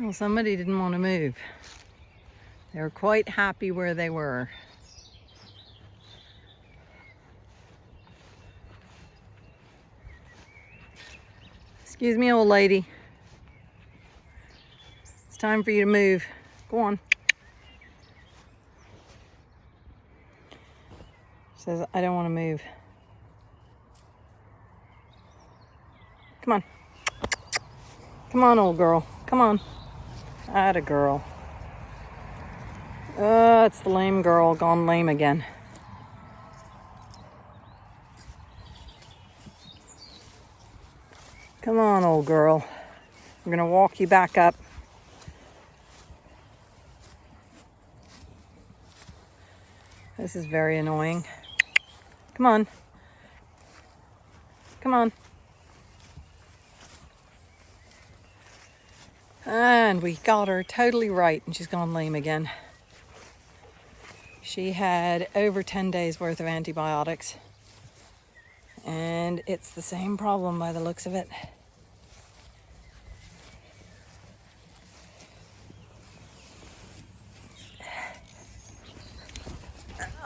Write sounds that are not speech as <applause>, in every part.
Well, somebody didn't want to move. They were quite happy where they were. Excuse me, old lady. It's time for you to move. Go on. Says, I don't want to move. Come on. Come on, old girl. Come on. Atta girl. Uh, it's the lame girl gone lame again. Come on, old girl. I'm gonna walk you back up. This is very annoying. Come on. Come on. And we got her totally right and she's gone lame again. She had over 10 days worth of antibiotics and it's the same problem by the looks of it.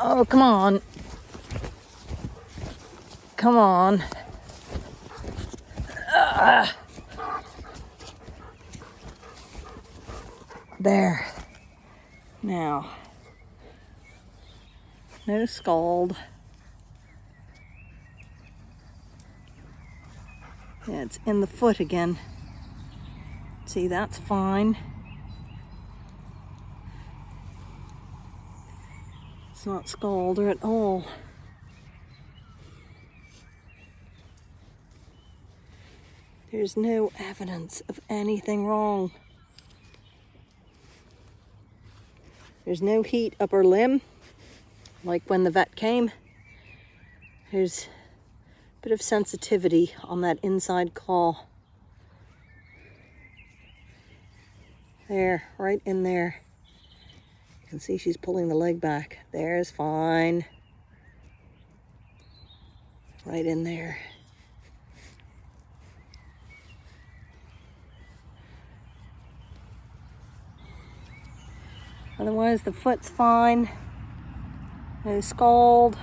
Oh, come on. Come on. Ah. There. Now, no scald. Yeah, it's in the foot again. See, that's fine. It's not scalder at all. There's no evidence of anything wrong. There's no heat upper limb, like when the vet came. There's a bit of sensitivity on that inside claw. There, right in there You can see she's pulling the leg back. There's fine. Right in there. Otherwise the foot's fine. No scald.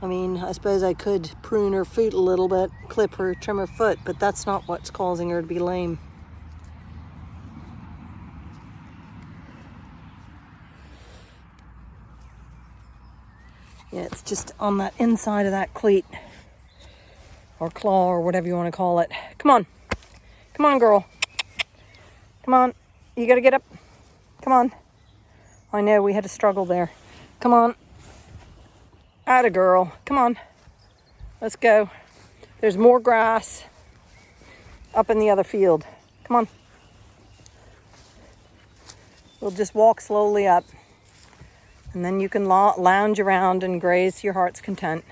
I mean, I suppose I could prune her foot a little bit, clip her, trim her foot, but that's not what's causing her to be lame. Yeah, it's just on that inside of that cleat or claw or whatever you want to call it. Come on. Come on, girl. Come on. You got to get up. Come on. I know we had a struggle there. Come on. Atta girl. Come on. Let's go. There's more grass up in the other field. Come on. We'll just walk slowly up. And then you can lounge around and graze your heart's content.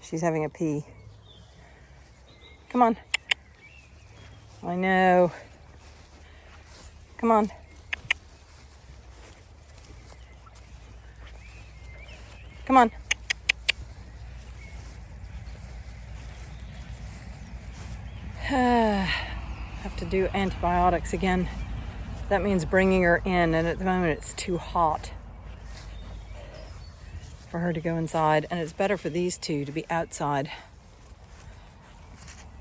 She's having a pee. Come on. I know. Come on. Come on. <sighs> Have to do antibiotics again. That means bringing her in, and at the moment it's too hot for her to go inside, and it's better for these two to be outside.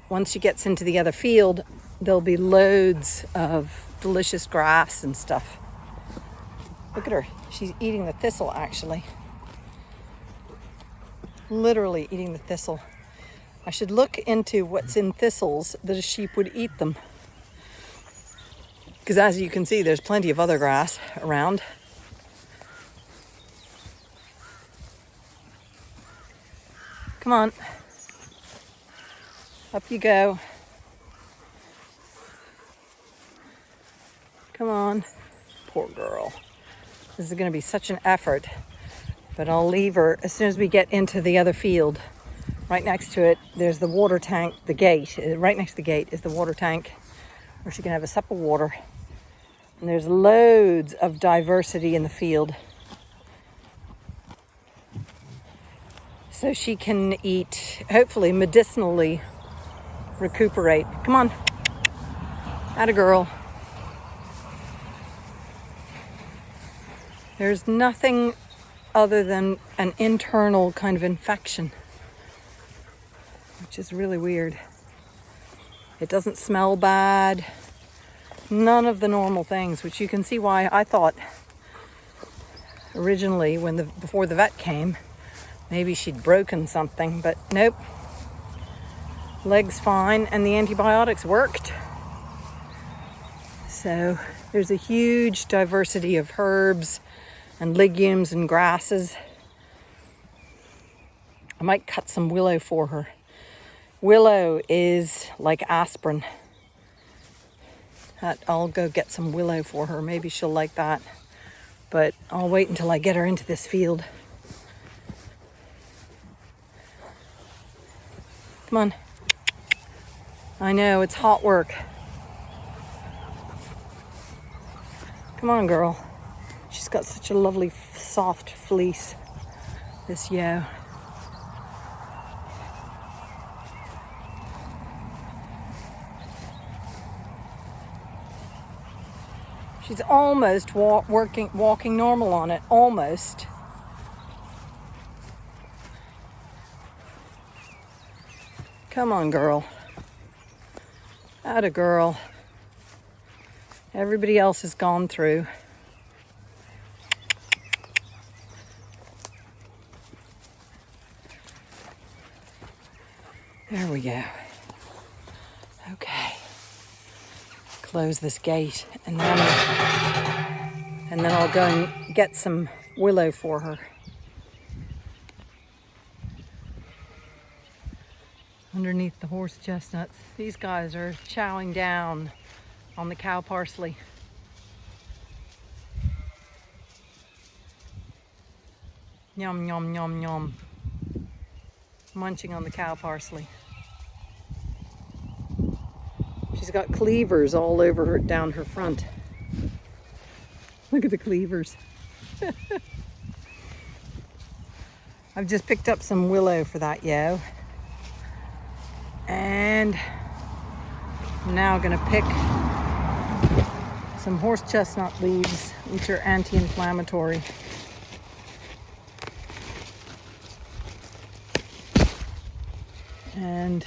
Once she gets into the other field, there'll be loads of delicious grass and stuff. Look at her. She's eating the thistle, actually. Literally eating the thistle. I should look into what's in thistles that a sheep would eat them because as you can see, there's plenty of other grass around. Come on. Up you go. Come on. Poor girl. This is going to be such an effort. But I'll leave her as soon as we get into the other field. Right next to it, there's the water tank, the gate. Uh, right next to the gate is the water tank where she can have a sup of water. And there's loads of diversity in the field. So she can eat, hopefully medicinally, recuperate. Come on. a girl. There's nothing other than an internal kind of infection, which is really weird. It doesn't smell bad. None of the normal things, which you can see why I thought originally when the before the vet came, maybe she'd broken something, but nope. Leg's fine and the antibiotics worked. So there's a huge diversity of herbs and legumes and grasses. I might cut some willow for her. Willow is like aspirin. I'll go get some willow for her. Maybe she'll like that. But I'll wait until I get her into this field. Come on. I know, it's hot work. Come on, girl. She's got such a lovely, soft fleece, this yo. She's almost walk, working, walking normal on it, almost. Come on, girl. a girl. Everybody else has gone through. There we go. Okay close this gate and then and then I'll go and get some willow for her. Underneath the horse chestnuts. These guys are chowing down on the cow parsley. Yum, yum, yum, yum. Munching on the cow parsley. She's got cleavers all over her, down her front. Look at the cleavers. <laughs> I've just picked up some willow for that yo. And I'm now gonna pick some horse chestnut leaves, which are anti-inflammatory. And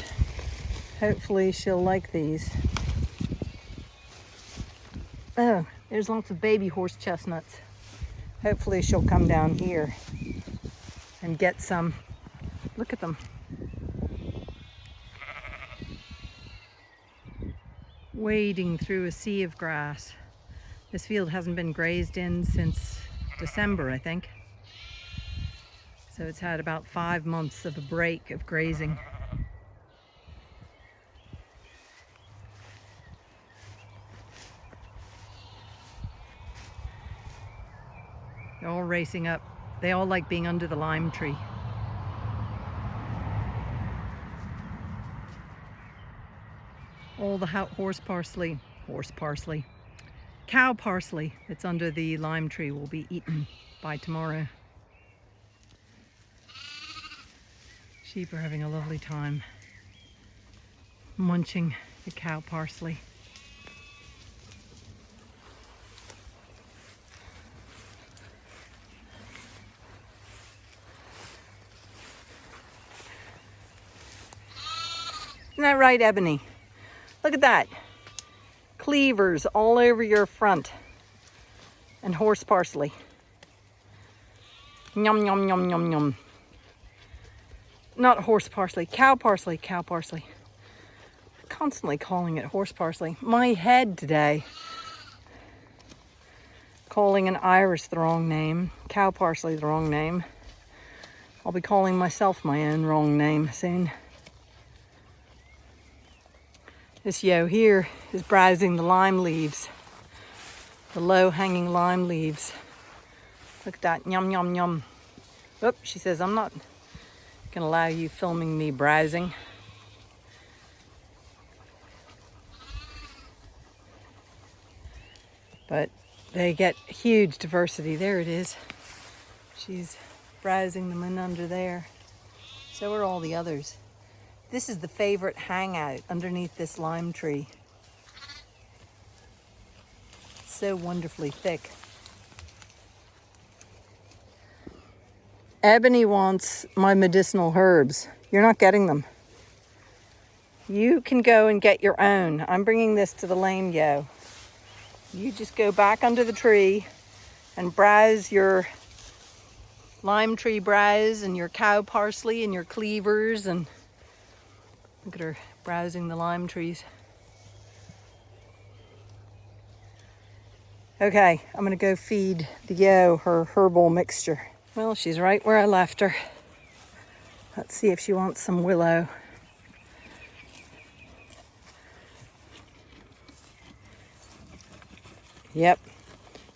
hopefully she'll like these. Oh, there's lots of baby horse chestnuts. Hopefully she'll come down here and get some. Look at them. Wading through a sea of grass. This field hasn't been grazed in since December, I think. So it's had about five months of a break of grazing. They're all racing up. They all like being under the lime tree. All the horse parsley, horse parsley, cow parsley that's under the lime tree will be eaten by tomorrow. Sheep are having a lovely time munching the cow parsley. Isn't that right, Ebony? Look at that. Cleavers all over your front. And horse parsley. Yum, yum, yum, yum, yum. Not horse parsley, cow parsley, cow parsley. Constantly calling it horse parsley. My head today. Calling an iris the wrong name, cow parsley the wrong name. I'll be calling myself my own wrong name soon. This yo here is browsing the lime leaves, the low hanging lime leaves. Look at that, yum, yum, yum. Oop, she says, I'm not gonna allow you filming me browsing. But they get huge diversity. There it is. She's browsing them in under there. So are all the others. This is the favorite hangout underneath this lime tree. It's so wonderfully thick. Ebony wants my medicinal herbs. You're not getting them. You can go and get your own. I'm bringing this to the lame yo. You just go back under the tree and browse your lime tree browse and your cow parsley and your cleavers and look at her browsing the lime trees. Okay, I'm gonna go feed the yo her herbal mixture. Well, she's right where I left her. Let's see if she wants some willow. Yep,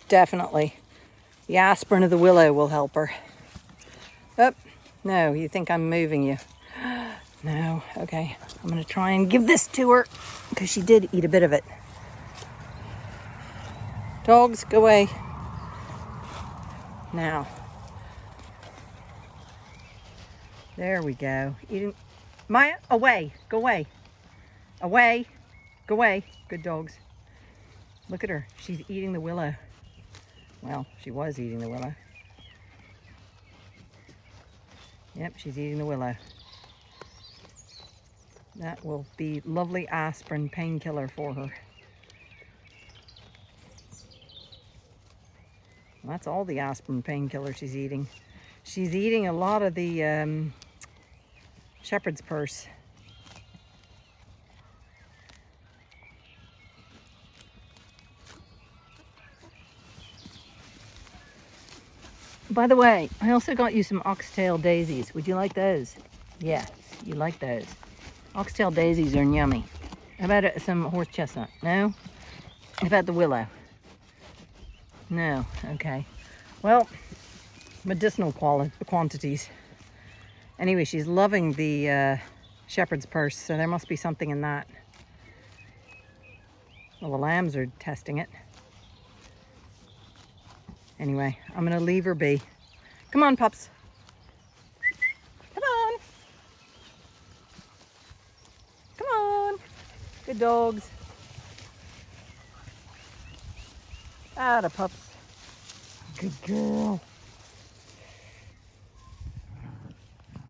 definitely. The aspirin of the willow will help her. Oh, no, you think I'm moving you. No, okay. I'm gonna try and give this to her because she did eat a bit of it. Dogs, go away. Now. There we go. Eating. Maya, away. Go away. Away. Go away. Good dogs. Look at her. She's eating the willow. Well, she was eating the willow. Yep, she's eating the willow. That will be lovely aspirin painkiller for her. That's all the aspirin painkiller she's eating. She's eating a lot of the um, shepherd's purse. By the way, I also got you some ox-eye daisies. Would you like those? Yes, you like those. Ox-eye daisies are yummy. How about some horse chestnut? No? How about the willow? No, okay. Well, medicinal quantities. Anyway, she's loving the uh, shepherd's purse, so there must be something in that. Well, the lambs are testing it. Anyway, I'm going to leave her be. Come on, pups. Come on. Come on. Good dogs. Ah, the pups. Good girl.